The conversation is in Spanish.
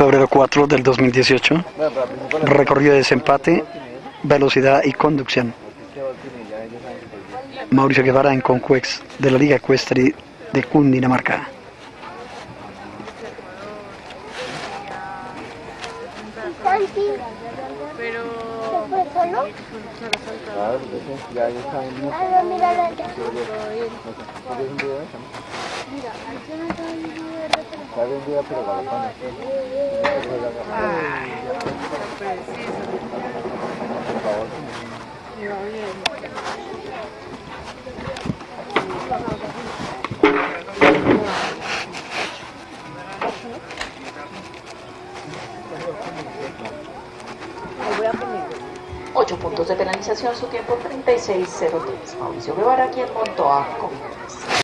Febrero 4 del 2018. Recorrido de desempate, velocidad y conducción. Mauricio Guevara en Conquex de la Liga Ecuestre de Cundinamarca. Pero... Está vendida pero. Ocho puntos de penalización, su tiempo 36.03. Mauricio Guevara, quien montó a.